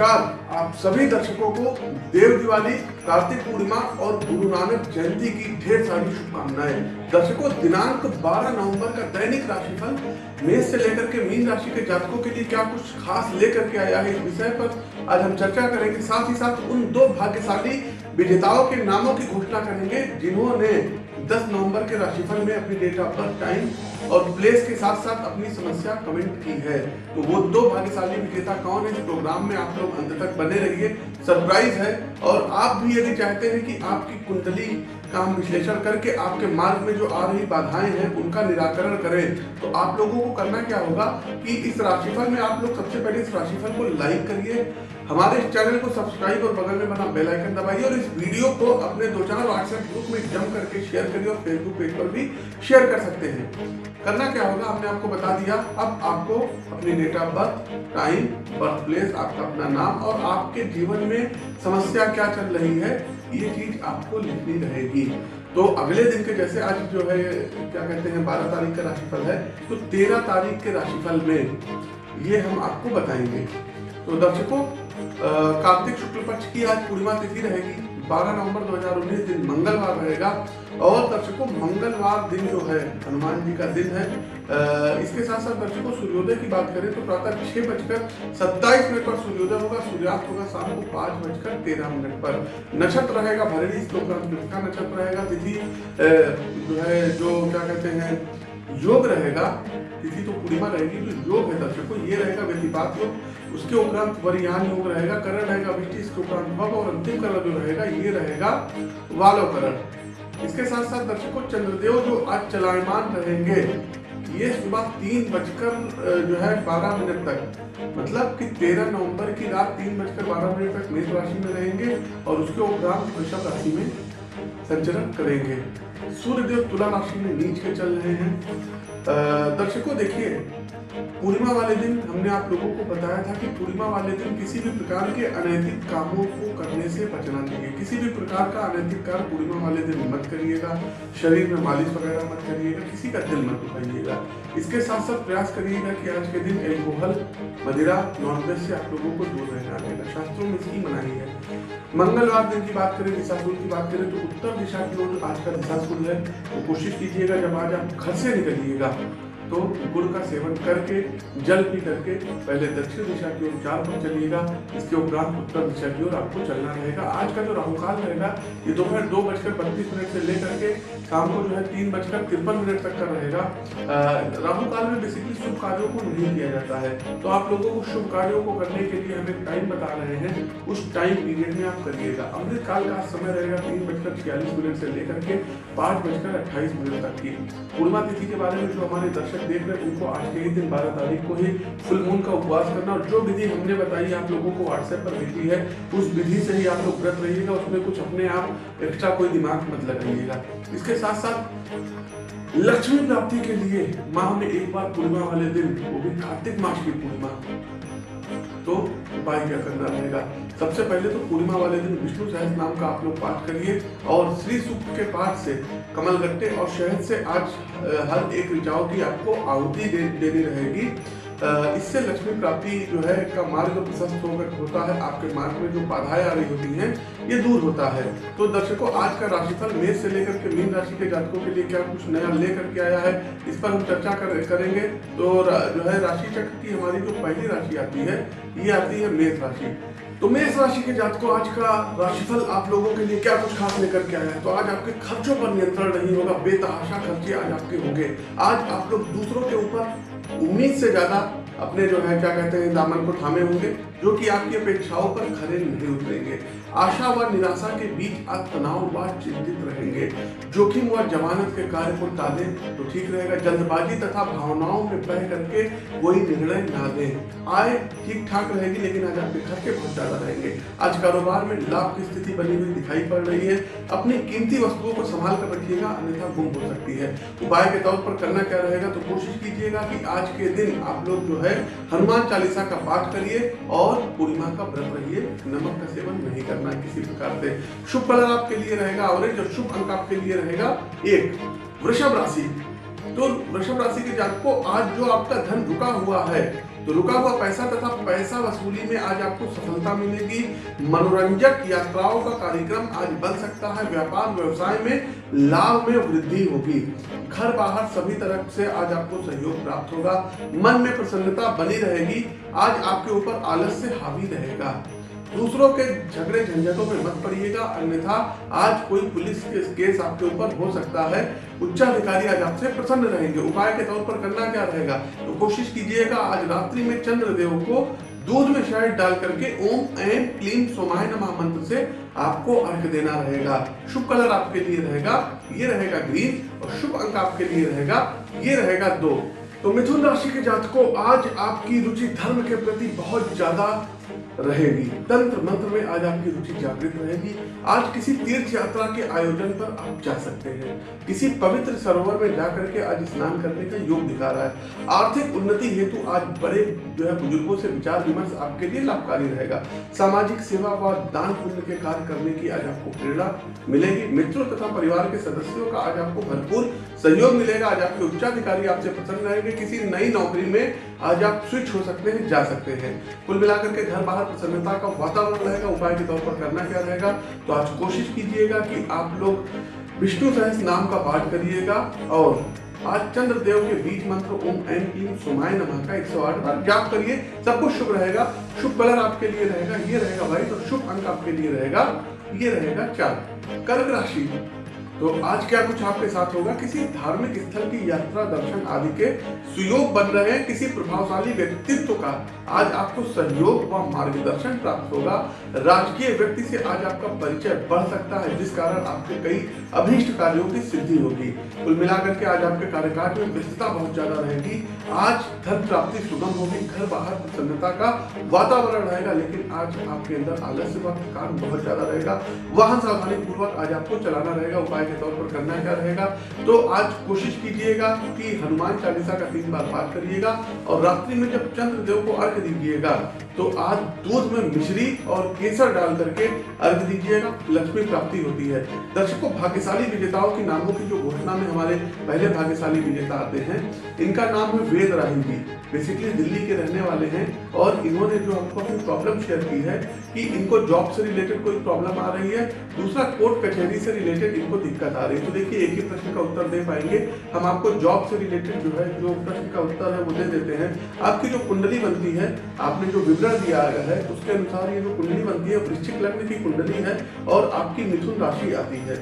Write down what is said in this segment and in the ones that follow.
नमस्कार। आप सभी दर्शकों को देव दिवाली, कार्तिक पूर्णिमा और गुरु नानक जयंती की ढेर सारी शुभकामनाएँ। दर्शकों, दिनांक 12 नवंबर का दैनिक राशिफल, मेष से लेकर के मीन राशि के जातकों के लिए क्या कुछ खास लेकर के आया है इस विषय पर आज हम चर्चा करेंगे। साथ ही साथ उन दो भाग्यशाली विजेताओं के नामों की घोषणा करेंगे जिन्होंने 10 नवंबर के राशिफल में अपनी डेट ऑफ़ बर्थ टाइम और प्लेस के साथ साथ अपनी समस्या कमेंट की है। तो वो दो भाग्यशाली विजेता कौन है इस प्रोग्राम में आप लोग अंत तक बने रहिए? सरप्राइज़ है। और आप भी यदि चाहते हैं कि आपकी कुंडली का हम विश्लेषण करके आपके मार्ग में जो आ रही बाधाएँ हैं, उनका निराकरण करें। तो आप लोगों को करना क्या होगा कि इस राशिफल में आप लोग सबसे पहले इस राशिफल को लाइक करिए। हमारे इस चैनल को सब्सक्राइब और बगल में बना बेल आइकन दबाइए और इस वीडियो को अपने दो चार व्हाट्सएप ग्रुप में जम करके शेयर करिए और फेसबुक पेज पर भी शेयर कर सकते हैं। करना क्या होगा? हमने आपको बता दिया। अब आपको अपनी date of birth time birth place आपका अपना नाम और आपके जीवन में समस्या क्या चल रही है, ये चीज़ आपको लिखनी रहेगी। तो अगले दिन के जैसे आज जो है, क्या कहते हैं, बारह तारीख का राशिफल है तो तेरह तारीख के राशिफल में ये हम आपको बताएँगे। तो दर्शकों कार्तिक शुक्ल पक्ष की आज पूर्णिमा तिथि रहेगी। 12 नवंबर 2019 दिन मंगलवार रहेगा और दर्शकों, मंगलवार दिन जो है, हनुमान जी का दिन है। इसके साथ साथ दर्शकों, सूर्योदय की बात करें तो प्रातः छह बजकर सत्ताईस मिनट पर सूर्योदय होगा, सूर्यास्त होगा शाम को पाँच बजकर तेरह मिनट पर। नक्षत्र रहेगा भरणी का नक्षत्र रहेगा, तिथि जो है, जो क्या कहते हैं योग रहेगा तिथि तो पूर्णिमा रहेगी जो योग है दर्शकों ये रहेगा व्यतिपात योग। उसके उपरांत वरियान योग रहेगा, करण रहेगा, वृष्टि, इसके उपरांत भव और अंतिम करण जो रहेगा, ये रहेगा वालो करण इसके साथ साथ दर्शकों चंद्रदेव जो आज चलायमान रहेंगे, ये सुबह तीन बजकर जो है बारह मिनट तक। मतलब कि तेरह नवंबर की रात तीन बजकर बारह मिनट तक मेष राशि में रहेंगे और उसके उपरांत वृषभ राशि में संचरण करेंगे। सूर्य देव तुला राशि में नीच के चल रहे हैं। दर्शकों, देखिए, पूर्णिमा वाले दिन हमने आप लोगों को बताया था कि पूर्णिमा वाले दिन किसी भी प्रकार के अनैतिक कामों को करने से बचना चाहिए। किसी भी प्रकार का अनैतिक कार्य पूर्णिमा वाले दिन मत करिएगा। शरीर में मालिश वगैरह मत करिएगा। किसी का दिल मत दुखाइएगा। इसके साथ साथ प्रयास करिएगा कि आज के दिन एल्कोहल मदिरा नॉनवेज से आप लोगों को दूर रहना रहेगा शास्त्रों में इसकी मनाही है। मंगलवार दिन की बात करें दिशाशूल की बात करें तो उत्तर दिशा की ओर आज का दिशाशूल है। तो कोशिश कीजिएगा जब आज आप घर से निकलिएगा। तो गुड़ का सेवन करके, जल पी करके पहले दक्षिण दिशा की ओर चार पर चलिएगा, इसके उपरांत उत्तर दिशा की ओर आपको चलना रहेगा। आज का जो राहुकाल रहेगा, ये दोपहर दो बजकर बत्तीस मिनट से लेकर के शाम को जो है तीन बजकर तिरपन मिनट तक का रहेगा। राहुकाल में बेसिकली शुभ कार्यों को नहीं किया जाता है। तो आप लोगों को शुभ कार्यों को करने के लिए हम टाइम बता रहे हैं। उस टाइम पीरियड में आप करिएगा। अमृत काल का समय रहेगा तीन बजकर छियालीस मिनट से लेकर के पाँच बजकर अट्ठाईस मिनट तक की। पूर्णिमा तिथि के बारे में जो हमारे दर्शक दर्शक देख रहे हैं उनको आज के ही दिन बारह तारीख को ही फुल मून का उपवास करना और जो विधि हमने बताई आप लोगों को व्हाट्सएप पर भेजी है, उस विधि से ही आप लोग व्रत रहिएगा, उसमें कुछ अपने आप एक्स्ट्रा कोई दिमाग मत लगाइएगा। इसके साथ साथ लक्ष्मी प्राप्ति के लिए में एक बार पूर्णिमा वाले दिन वो भी कार्तिक मास की पूर्णिमा। तो उपाय क्या करना रहेगा? सबसे पहले तो पूर्णिमा वाले दिन विष्णु सहस नाम का आप लोग पाठ करिए और श्री सूक्त के पाठ से कमल गट्टे और शहद से आज हर एक ऋचाओं की आपको आहुति दे, देनी रहेगी। इससे लक्ष्मी प्राप्ति जो है का मार्ग प्रशस्त होकर होता है आपके मार्ग में जो बाधाएँ आ रही होती हैं ये दूर होता है। तो दर्शकों आज का राशिफल मेष से लेकर के मीन राशि के जातकों के लिए क्या कुछ नया लेकर के आया है इस पर हम चर्चा कर, करेंगे। तो जो है राशि चक्र की हमारी जो पहली राशि आती है ये आती है मेष राशि। तो मेष राशि के जातकों आज का राशिफल आप लोगों के लिए क्या कुछ खास लेकर के आया है? तो आज आपके खर्चों पर नियंत्रण नहीं होगा बेतहाशा खर्चे आज आपके होंगे। आज आप लोग दूसरों के ऊपर उम्मीद से ज़्यादा अपने जो है, क्या कहते हैं दामन को थामे होंगे, जो कि आपकी अपेक्षाओं पर खरे नहीं उतरेंगे। आशा व निराशा के बीच आप तनाव व चिंतित रहेंगे। जोखिम व जमानत के कार्य को टाले तो ठीक रहेगा। जल्दबाजी तथा भावनाओं में बह करके कोई निर्णय ना दें आय ठीक ठाक रहेगी, लेकिन आज आपके खर्चे बहुत ज़्यादा रहेंगे। आज कारोबार में लाभ की स्थिति बनी हुई दिखाई पड़ रही है। अपनी कीमती वस्तुओं को संभाल कर रखिएगा, अन्यथा गुम हो सकती है। उपाय के तौर पर करना क्या रहेगा तो कोशिश कीजिएगा कि आज के दिन आप लोग जो है हनुमान चालीसा का पाठ करिए और पूर्णिमा का व्रत रहिए। नमक का सेवन नहीं करना। किसी प्रकार से। शुभ कलर आपके लिए रहेगा ऑरेंज और शुभ अंक आपके लिए रहेगा एक। वृषभ राशि। तो वृषभ राशि के जातक को आज जो आपका धन रुका हुआ है तो रुका हुआ पैसा तथा पैसा वसूली में आज आपको सफलता मिलेगी। मनोरंजक यात्राओं का कार्यक्रम आज बन सकता है। व्यापार, व्यवसाय में लाभ में वृद्धि होगी। घर बाहर सभी तरफ़ से आज आपको सहयोग प्राप्त होगा। मन में प्रसन्नता बनी रहेगी। आज आपके ऊपर आलस से हावी रहेगा। दूसरों के झगड़े झंझटों में मत पड़िएगा, अन्यथा आज कोई पुलिस के केस आपके ऊपर हो सकता है। उच्चाधिकारी आज आपसे प्रसन्न रहेंगे। उपाय के तौर पर करना क्या रहेगा? तो कोशिश कीजिएगा, आज रात्रि में चंद्रदेव को दूध में शहद डाल करके ओम एम क्लीम सोमाय नमः मंत्र से आपको अर्घ देना रहेगा। शुभ कलर आपके लिए रहेगा, ये रहेगा ग्रीन और शुभ अंक आपके लिए रहेगा, ये रहेगा दो। तो मिथुन राशि के जातकों, आज आपकी रुचि धर्म के प्रति बहुत ज़्यादा रहेगी। तंत्र मंत्र में आज आपकी रुचि जागृत रहेगी। आज किसी तीर्थ यात्रा के आयोजन पर आप जा सकते हैं। किसी पवित्र सरोवर में जाकर के आज स्नान करने का योग दिखा रहा है। आर्थिक उन्नति हेतु आज बड़े जो है बुज़ुर्गों से विचार विमर्श आपके लिए लाभकारी रहेगा। सामाजिक सेवा व दान पुण्य के कार्य करने की आज आपको प्रेरणा मिलेगी। मित्रों तथा परिवार के सदस्यों का आज आपको भरपूर सहयोग मिलेगा। आज आपके उच्चाधिकारी आपसे प्रसन्न रहेंगे। किसी नई नौकरी में आज आप स्विच हो सकते हैं, जा सकते हैं। कुल मिलाकर के घर बाहर प्रसन्नता का वातावरण रहेगा, उपाय के तौर पर करना क्या रहेगा? तो आज कोशिश कीजिएगा कि आप लोग विष्णु सहस नाम का पाठ करिएगा और आज चंद्र देव के बीज मंत्र ओम एम क्लीम सुमाय नमः का 108 बार जाप करिए। सब कुछ शुभ रहेगा। शुभ कलर आपके लिए रहेगा, ये रहेगा भाई तो शुभ अंक आपके लिए रहेगा, ये रहेगा चार। कर्क राशि। तो आज क्या कुछ आपके साथ होगा? किसी धार्मिक स्थल की यात्रा, दर्शन आदि के सुयोग बन रहे हैं, किसी प्रभावशाली व्यक्तित्व का आज आपको सहयोग व मार्गदर्शन प्राप्त होगा। राजकीय व्यक्ति से आज आपका परिचय बढ़ सकता है, जिस कारण आपके कई अभीष्ट कार्यों की सिद्धि होगी। कुल मिलाकर के आज आपके कार्यकाल में व्यस्तता बहुत ज़्यादा रहेगी। आज धन प्राप्ति सुगम होगी, घर बाहर प्रसन्नता का वातावरण रहेगा, लेकिन आज आपके अंदर आलस्य व थकान बहुत ज़्यादा रहेगा। वाहन सावधानी पूर्वक आज आपको चलाना रहेगा, उपाय के तौर पर करना क्या रहेगा? तो आज कोशिश कीजिएगा कि हनुमान चालीसा का तीन बार पाठ करिएगा और रात्रि में जब चंद्र देव को अर्घ दीजिएगा तो आज दूध में मिश्री और केसर डाल करके अर्घ दीजिएगा, लक्ष्मी प्राप्ति होती है। दर्शकों, भाग्यशाली विजेताओं की नामों की जो घोषणा में हमारे पहले भाग्यशाली विजेता आते हैं, इनका नाम है वेद राही जी बेसिकली दिल्ली के रहने वाले हैं और इन्होंने जो हमको अपनी प्रॉब्लम शेयर की है कि इनको जॉब से रिलेटेड कोई प्रॉब्लम आ रही है। दूसरा, कोर्ट कचहरी से रिलेटेड इनको दिक्कत आ रही है तो देखिए, एक ही प्रश्न का उत्तर दे पाएँगे। हम आपको जॉब से रिलेटेड जो है, जो प्रश्न का उत्तर है, वो दे देते हैं। आपकी जो कुंडली बनती है, आपने जो विवरण दिया है, उसके अनुसार ये जो कुंडली बनती है वृश्चिक लग्न की कुंडली है और आपकी मिथुन राशि आती है।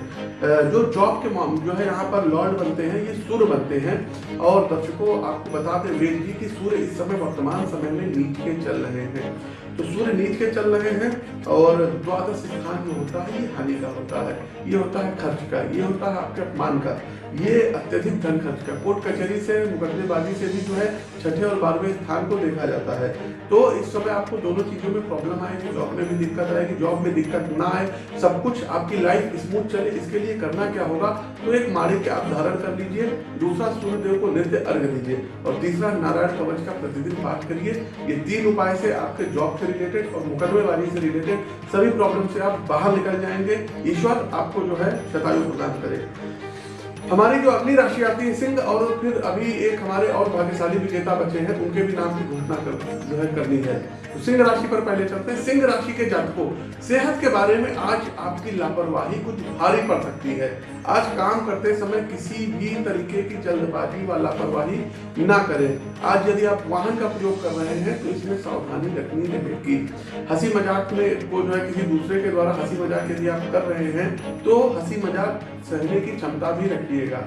जो जॉब के जो है, यहाँ पर लॉर्ड बनते हैं, ये सूर्य बनते हैं। और दर्शकों, आपको बता दें वेद जी, की सूर्य इस समय वर्तमान समय में नीचे चल रहे हैं। तो सूर्य नीच के चल रहे हैं और द्वादश स्थान जो होता है, ये हानि का होता है। ये होता है खर्च का, ये होता है आपके अपमान का। ये अत्यधिक धन खर्च का। कोर्ट कचहरी से, मुकदमेबाजी से भी जो है, छठे और बारहवें स्थान को देखा जाता है। तो इस समय आपको दोनों चीज़ों में प्रॉब्लम आएगी। जॉब में भी दिक्कत आएगी। जॉब में दिक्कत ना आए, सब कुछ आपकी लाइफ स्मूथ चले। इसके लिए करना क्या होगा? तो एक माड़ी के आप धारण कर लीजिए। दूसरा सूर्यदेव को नृत्य अर्घ दीजिए। और तीसरा नारायण कवच का प्रतिदिन पाठ करिए। ये तीन उपाय से आपके जॉब से रिलेटेड और मुकदमेबाजी से रिलेटेड सभी प्रॉब्लम से आप बाहर निकल जाएँगे। ईश्वर आपको जो है शतायु प्रदान करे। हमारी जो अगली राशि आती है सिंह, और फिर अभी एक हमारे और भाग्यशाली विजेता बच्चे हैं, उनके भी नाम की घोषणा कर करनी है। सिंह राशि पर पहले चलते हैं। सिंह राशि के जातकों, सेहत के बारे में आज आपकी लापरवाही कुछ भारी पड़ सकती है। आज काम करते समय किसी भी तरीके की जल्दबाजी व लापरवाही ना करें। आज यदि आप वाहन का प्रयोग कर रहे हैं तो इसमें सावधानी रखनी रहेगी हँसी मज़ाक में को जो है किसी दूसरे के द्वारा हँसी मज़ाक यदि आप कर रहे हैं तो हँसी मज़ाक सहने की क्षमता भी रखिएगा।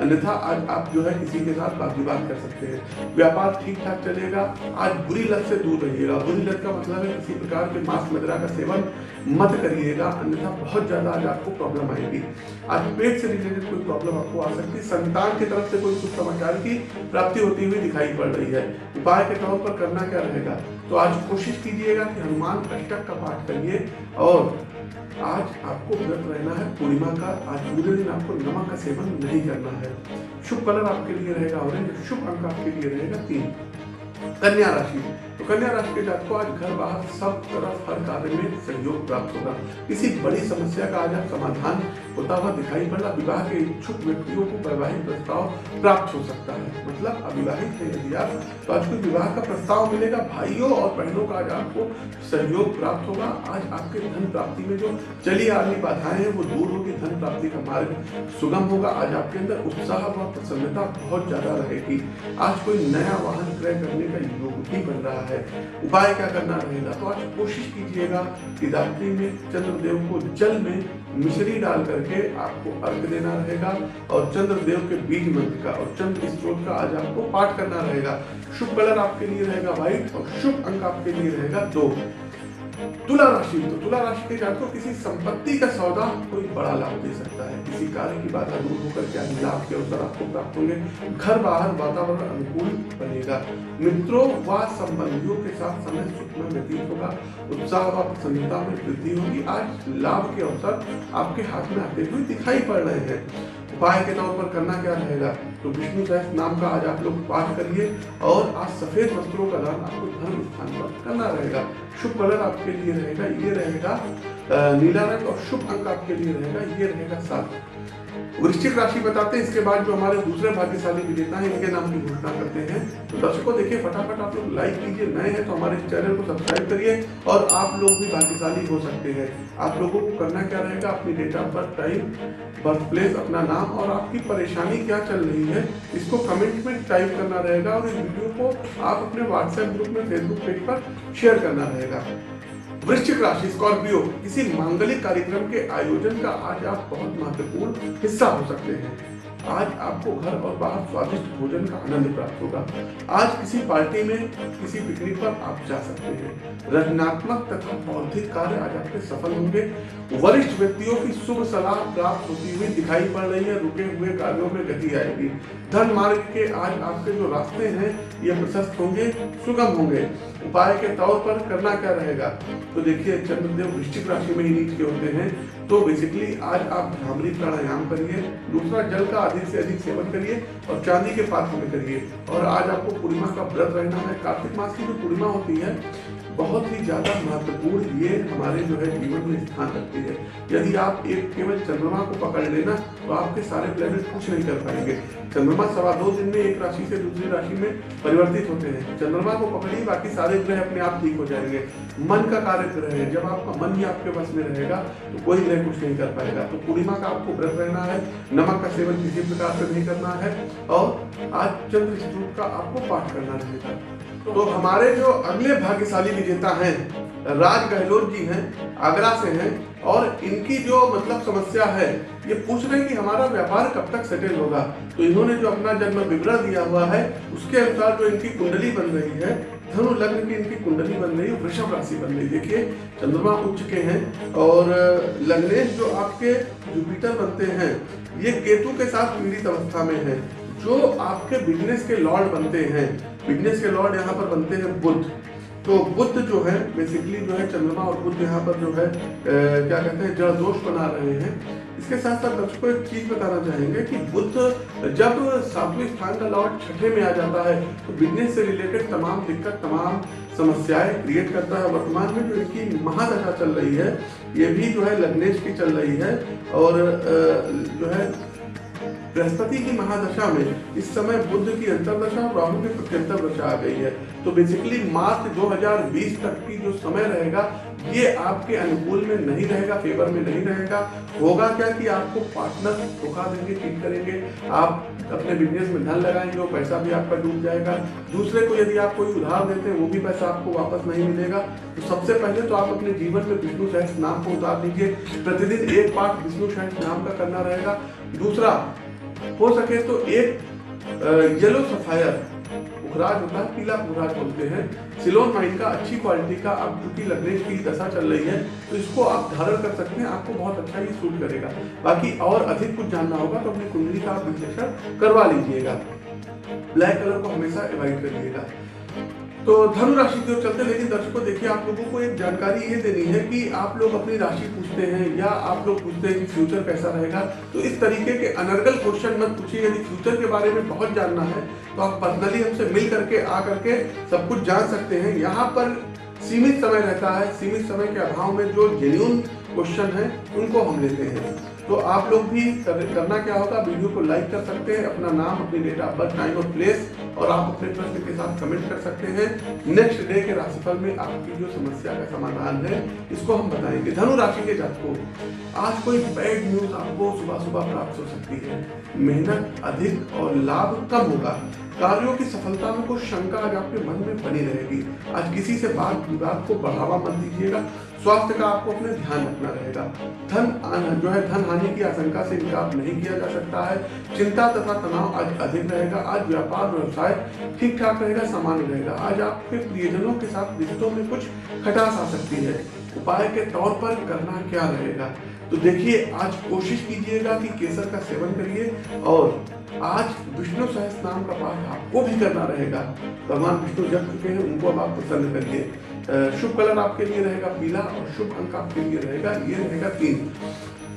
अन्यथा आज आप जो है किसी के साथ बात विवाद कर सकते हैं। व्यापार ठीक ठाक चलेगा। आज बुरी लत से दूर रहिएगा। लत का मतलब है, किसी प्रकार के मांस मदिरा का सेवन मत करिएगा, अन्यथा बहुत ज़्यादा आज आपको प्रॉब्लम आएगी। आज पेट से रिलेटेड कोई प्रॉब्लम आपको आ सकती है, संतान की तरफ़ से कोई सुख समाचार की प्राप्ति होती हुई दिखाई पड़ रही है। उपाय के तौर पर करना क्या रहेगा? तो आज कोशिश कीजिएगा कि हनुमान अष्टक का पाठ करिए और आज आपको व्रत रहना है, पूर्णिमा का, आज पूरे दिन आपको नमक का सेवन नहीं करना है। शुभ कलर आपके लिए रहेगा, ऑरेंज, शुभ अंक आपके लिए रहेगा, तीन। कन्या राशि। तो कन्या राशि के जात को आज घर बाहर सब तरफ़ हर कार्य में सहयोग प्राप्त होगा। किसी बड़ी समस्या का आज आप समाधान होता हुआ दिखाई पड़। विवाह के इच्छुक व्यक्तियों को वैवाहिक प्रस्ताव प्राप्त हो सकता है। मतलब अविवाहित है यदि आप तो आज कोई विवाह का प्रस्ताव मिलेगा, भाइयों और बहनों का आज आपको सहयोग प्राप्त होगा। आज आपके धन प्राप्ति में जो चली आ रही बाधाएँ हैं, वो दूर होगी धन प्राप्ति का मार्ग सुगम होगा। आज आपके अंदर उत्साह व प्रसन्नता बहुत ज़्यादा रहेगी। आज कोई नया वाहन क्रय करने का योग भी बन रहा है। उपाय क्या करना रहेगा? तो आज कोशिश कीजिएगा कि रात्रि में चंद्रदेव को जल में मिश्री डाल करके आपको अर्घ देना रहेगा और चंद्रदेव के बीज मंत्र का और चंद्र स्त्रोत का आज आपको पाठ करना रहेगा। शुभ कलर आपके लिए रहेगा व्हाइट और शुभ अंक आपके लिए रहेगा दो। तुला राशि तो तुला राशि के जातकों, किसी संपत्ति का सौदा कोई बड़ा लाभ दे सकता किसी कार्य की बाधा दूर होकर के लाभ के अवसर आपको प्राप्त होंगे। घर बाहर वातावरण अनुकूल बनेगा। मित्रों, व संबंधियों के साथ समय सुख में व्यतीत होगा। उत्साह व प्रसन्नता में वृद्धि होगी। आज लाभ के अवसर आपके हाथ में आते हुए दिखाई पड़ रहे हैं। उपाय के तौर पर करना क्या रहेगा? तो विष्णु सहस नाम का आज आप लोग पाठ करिए और आज सफ़ेद वस्त्रों का दान आपको धर्म स्थान पर करना रहेगा। शुभ कलर आपके लिए रहेगा, ये रहेगा नीला रंग और शुभ अंक आपके लिए रहेगा, ये रहेगा सात। वृश्चिक राशि बताते हैं, इसके बाद जो हमारे दूसरे भाग्यशाली विजेता हैं, इनके नाम की घोषणा करते हैं। तो दर्शकों, देखिए, फटाफट आप लोग लाइक कीजिए, नए हैं तो हमारे चैनल को सब्सक्राइब करिए और आप लोग भी भाग्यशाली हो सकते हैं। आप लोगों को करना क्या रहेगा? अपनी date of birth time birth place अपना नाम और आपकी परेशानी क्या चल रही है, इसको कमेंट में टाइप करना रहेगा और इस वीडियो को आप अपने व्हाट्सएप ग्रुप में फेसबुक पेज पर शेयर करना रहेगा। वृश्चिक राशि, स्कॉर्पियो किसी मांगलिक कार्यक्रम के आयोजन का आज आप बहुत महत्वपूर्ण हिस्सा हो सकते हैं। आज आपको घर और बाहर स्वादिष्ट भोजन का आनंद प्राप्त होगा। आज किसी पार्टी में, किसी पिकनिक पर आप जा सकते हैं। रचनात्मक तथा बौद्धिक कार्य आज आपके सफल होंगे। वरिष्ठ व्यक्तियों की शुभ सलाह प्राप्त होती हुई दिखाई पड़ रही है, रुके हुए कार्यों में गति आएगी। धन मार्ग के आज आपके जो रास्ते हैं, ये प्रशस्त होंगे, सुगम होंगे। उपाय के तौर पर करना क्या रहेगा? तो देखिए, चंद्रदेव वृश्चिक राशि में ही नीच के होते हैं। तो बेसिकली आज आप भ्रामरी प्राणायाम करिए। दूसरा जल का अधिक से अधिक सेवन करिए और चांदी के पात्र में करिए। और आज आपको पूर्णिमा का व्रत रहना है। कार्तिक मास की जो पूर्णिमा होती है बहुत ही ज़्यादा महत्वपूर्ण ये हमारे जो है जीवन में स्थान रखती है। यदि आप एक केवल चंद्रमा को पकड़ लेना तो आपके सारे प्लेनेट कुछ नहीं कर पाएँगे। चंद्रमा सवा दो दिन में एक राशि से दूसरी राशि में परिवर्तित होते हैं। चंद्रमा को पकड़िए, बाकी सारे ग्रह अपने आप ठीक हो जाएँगे। मन का कार्य ग्रह है। जब आपका मन ही आपके बस में रहेगा तो कोई ग्रह कुछ नहीं कर पाएगा। तो पूर्णिमा का आपको व्रत रहना है, नमक का सेवन किसी प्रकार से नहीं करना है, और आज चंद्र स्तूप का आपको पाठ करना रहेगा। तो हमारे जो अगले भाग्यशाली विजेता हैं, राज गहलोत जी हैं, आगरा से हैं, और इनकी जो मतलब समस्या है, ये पूछ रहे हैं कि हमारा व्यापार कब तक सेटल होगा। तो इन्होंने जो अपना जन्म विवरण दिया हुआ है, उसके अनुसार जो इनकी कुंडली बन रही है धनु लग्न की इनकी कुंडली बन रही है, वृषभ राशि बन रही है। देखिए, चंद्रमा उच्च के हैं, और, लग्नेश जो आपके जुपिटर बनते हैं, ये केतु के साथ पीड़ित अवस्था में है। जो आपके बिज़नेस के लॉर्ड बनते हैं बिज़नेस के लॉर्ड यहाँ पर बनते हैं बुद्ध। तो बुद्ध जो है बेसिकली जो है चंद्रमा और बुद्ध यहाँ पर जो है ए, क्या कहते हैं जड़ दोष बना रहे हैं। इसके साथ साथ दर्शकों एक चीज़ बताना चाहेंगे कि बुद्ध जब सातवें स्थान का लॉर्ड छठे में आ जाता है तो बिज़नेस से रिलेटेड तमाम दिक्कत तमाम समस्याएँ क्रिएट करता है। वर्तमान में जो इनकी महादशा चल रही है ये भी जो है लग्नेश की चल रही है और जो है बृहस्पति की महादशा में इस समय बुद्ध की अंतरदशा और राहु की प्रत्यंतर दशा आ गई है। तो बेसिकली मार्च 2020 तक की जो समय रहेगा, ये आपके अनुकूल में नहीं रहेगा फेवर में नहीं रहेगा। होगा क्या कि आपको पार्टनर धोखा देंगे चीट करेंगे। आप अपने बिज़नेस में धन लगाएँगे, वो पैसा भी आपका डूब जाएगा। दूसरे को यदि आप कोई उधार देते हैं, वो भी पैसा आपको वापस नहीं मिलेगा। तो सबसे पहले तो आप अपने जीवन में विष्णु सहस नाम को उतार दीजिए प्रतिदिन एक पाठ विष्णु सहस नाम का करना रहेगा। दूसरा हो सके तो एक येलो सफायर उखराज होता है, पीला उखराज बोलते हैं। सिलोन माइन का अच्छी क्वालिटी का अब टूटी लगने की दशा चल रही है तो इसको आप धारण कर सकते हैं। आपको बहुत अच्छा ये सूट करेगा। बाकी और अधिक कुछ जानना होगा तो अपनी कुंडली का आप विश्लेषण करवा लीजिएगा। ब्लैक कलर को हमेशा अवॉइड करिएगा। तो धनु राशि की ओर चलते हैं लेकिन दर्शकों, देखिए, आप लोगों को एक जानकारी ये देनी है कि आप लोग अपनी राशि पूछते हैं या आप लोग पूछते हैं कि फ्यूचर कैसा रहेगा। तो इस तरीके के अनर्गल क्वेश्चन मत पूछिए। यदि फ्यूचर के बारे में बहुत जानना है तो आप पर्सनली हमसे मिल करके आ करके सब कुछ जान सकते हैं। यहाँ पर सीमित समय रहता है। सीमित समय के अभाव में जो जेन्यून क्वेश्चन है, उनको हम लेते हैं। तो आप लोग भी कर, करना क्या होगा वीडियो को लाइक कर सकते हैं अपना नाम अपनी डेट ऑफ़ बर्थ टाइम और प्लेस और आप अपने प्रश्न के साथ कमेंट कर सकते हैं। नेक्स्ट डे के राशिफल में आपकी जो समस्या का समाधान है इसको हम बताएँगे। धनु राशि के जातकों आज कोई बैड न्यूज़ आपको सुबह सुबह प्राप्त हो सकती है। मेहनत अधिक और लाभ कम होगा। कार्यों की सफलता में कुछ शंका आज आपके मन में बनी रहेगी। आज किसी से बात विवाद को बढ़ावा मत दीजिएगा। स्वास्थ्य का आपको अपने ध्यान रखना रहेगा। धन जो है धन हानि की आशंका से इनकार नहीं किया जा सकता है। चिंता तथा तनाव आज अधिक रहेगा। आज व्यापार, व्यवसाय ठीक ठाक रहेगा, सामान्य रहेगा। आज आपके प्रियजनों के साथ रिश्तों में कुछ खटास आ सकती है। उपाय के तौर पर करना क्या रहेगा? तो देखिए, आज कोशिश कीजिएगा कि केसर का सेवन करिए और आज विष्णु सहस नाम का पाठ आपको भी करना रहेगा। भगवान विष्णु जग चुके हैं, उनको अब आप प्रसन्न करिए। शुभ कलर आपके लिए रहेगा पीला और शुभ अंक आपके लिए रहेगा, ये रहेगा तीन।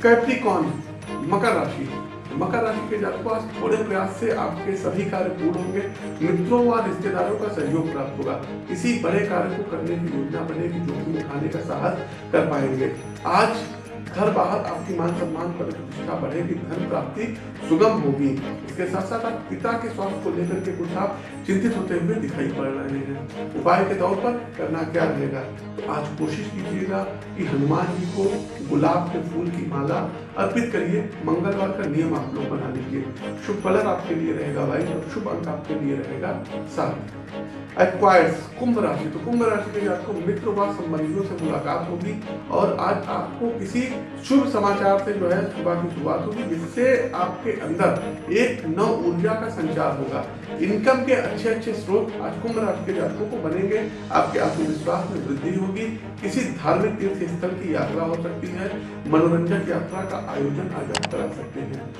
कैप्रिकॉन मकर राशि। मकर राशि के जातकों, आज थोड़े प्रयास से आपके सभी कार्य पूर्ण होंगे। मित्रों व रिश्तेदारों का सहयोग प्राप्त होगा। किसी बड़े कार्य को करने की योजना बनेगी जोखिम उठाने का साहस कर पाएँगे। आज घर बाहर आपकी मान सम्मान प्रतिष्ठा बढ़ेगी, धन प्राप्ति सुगम होगी। इसके साथ साथ आप पिता के स्वास्थ्य को लेकर के कुछ आप चिंतित होते हुए दिखाई पड़ रहे हैं। उपाय के तौर पर करना क्या रहेगा? आज कोशिश कीजिएगा कि हनुमान जी को गुलाब के फूल की माला अर्पित करिए। मंगलवार का नियम आप लोग बना लीजिए। शुभ कलर आपके लिए रहेगा भाई, और शुभ अंक आपके लिए रहेगा सात एक्वायर्स कुंभ राशि तो कुंभ राशि के लिए आपको मित्र व संबंधियों से मुलाकात होगी और आज आपको किसी शुभ समाचार से जो है सुबह की शुरुआत होगी, जिससे आपके अंदर एक नव ऊर्जा का संचार होगा। इनकम के अच्छे अच्छे स्रोत आज कुंभ राशि के जातकों को बनेंगे। आपके आत्मविश्वास में वृद्धि होगी। किसी धार्मिक तीर्थ स्थल की यात्रा हो सकती है। मनोरंजक यात्रा का आयोजन आज आप करा सकते हैं।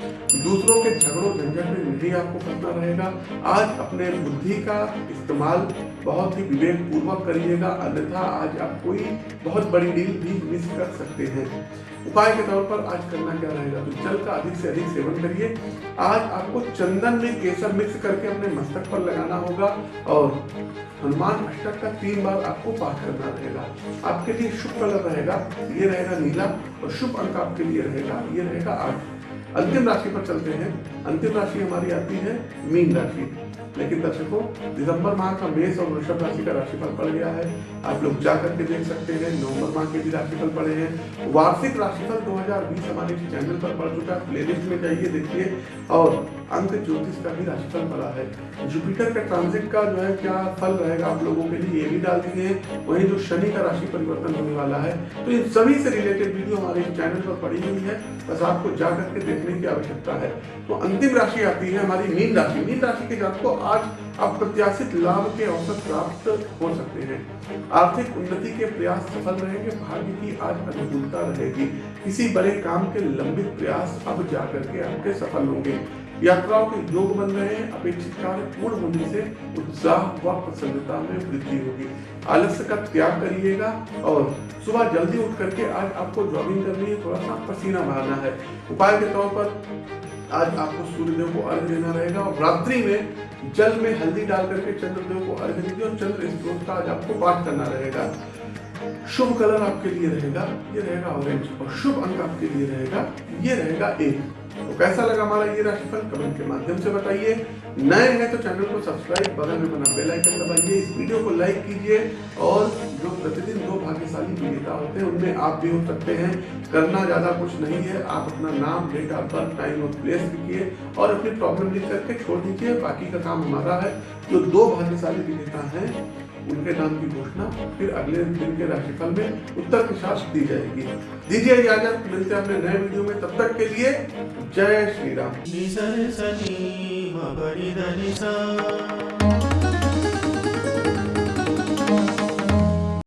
दूसरों के झगड़ों, झंझट में नहीं आपको करना रहेगा। आज अपने बुद्धि का इस्तेमाल बहुत ही विवेक पूर्वक करिएगा। अन्यथा आज आप कोई बहुत बड़ी डील भी मिस कर सकते हैं। उपाय के तौर पर आज करना क्या रहेगा? तो जल का अधिक से अधिक सेवन करिए। आज आपको चंदन में केसर मिक्स करके अपने मस्तक पर लगाना होगा और हनुमान अष्टक का तीन बार आपको पाठ करना रहेगा। आपके लिए शुभ कलर रहेगा, ये रहेगा नीला और शुभ अंक आपके लिए रहेगा, ये रहेगा आठ। अंतिम राशि पर चलते हैं। अंतिम राशि हमारी आती है मीन राशि। लेकिन दर्शकों, दिसंबर माह का मेष और वृषभ राशि का राशिफल पड़ गया है। आप लोग जा करके देख सकते हैं, नवंबर माह के भी राशिफल पड़े हैं। वार्षिक राशिफल 2020 हमारे चैनल पर पड़ चुका है। प्लेलिस्ट में जाइए, देखिए। और अंक ज्योतिष का भी राशिफल पड़ा है जुपिटर का ट्रांजिट का जो है क्या फल रहेगा आप लोगों के लिए ये भी डाल दिए वही जो शनि का राशि परिवर्तन होने वाला है तो इन सभी से रिलेटेड वीडियो हमारे चैनल पर पड़ी हुई है बस आपको जा करके देखने की आवश्यकता है तो अंतिम राशि आती है हमारी मीन राशि मीन राशि के जात को आज अप्रत्याशित लाभ के अवसर प्राप्त हो सकते हैं आर्थिक उन्नति के प्रयास सफल रहेंगे भाग्य की आज अनुकूलता रहेगी किसी बड़े काम के लंबित प्रयास अब जाकर के आपके सफल होंगे यात्राओं के योग बन रहे हैं, अपेक्षित कार्य पूर्ण होने से उत्साह व प्रसन्नता में वृद्धि होगी। आलस्य का त्याग करिएगा और सुबह जल्दी उठ करके आज आपको जॉगिंग करनी है थोड़ा सा पसीना मारना है। उपाय के तौर पर आज आपको सूर्यदेव को अर्घ देना रहेगा और रात्रि में जल में हल्दी डाल करके चंद्रदेव को अर्घ दीजिए और चंद्र स्त्रोत का आज आपको पाठ करना रहेगा। शुभ कलर आपके लिए रहेगा, ये रहेगा ऑरेंज और शुभ अंक आपके लिए रहेगा, ये रहेगा एक। तो कैसा लगा हमारा ये राशिफल? कमेंट के माध्यम से बताइए। नए हैं तो चैनल को सब्सक्राइब, बगल में बना बेल आइकन दबाइए। इस वीडियो को लाइक कीजिए और जो प्रतिदिन दो भाग्यशाली विजेता होते हैं, उनमें आप भी हो सकते हैं। करना ज़्यादा कुछ नहीं है। आप अपना नाम, डेट ऑफ़ बर्थ, टाइम और प्लेस लिखिए और अपनी प्रॉब्लम लिख करके छोड़ दीजिए। बाकी का काम हमारा है। जो दो भाग्यशाली विजेता हैं उनके नाम की घोषणा, फिर अगले दिन के राशिफल में उत्तर के साथ दी जाएगी। दीजिए इजाज़त, मिलते हैं अपने नए वीडियो में। तब तक के लिए जय श्री राम।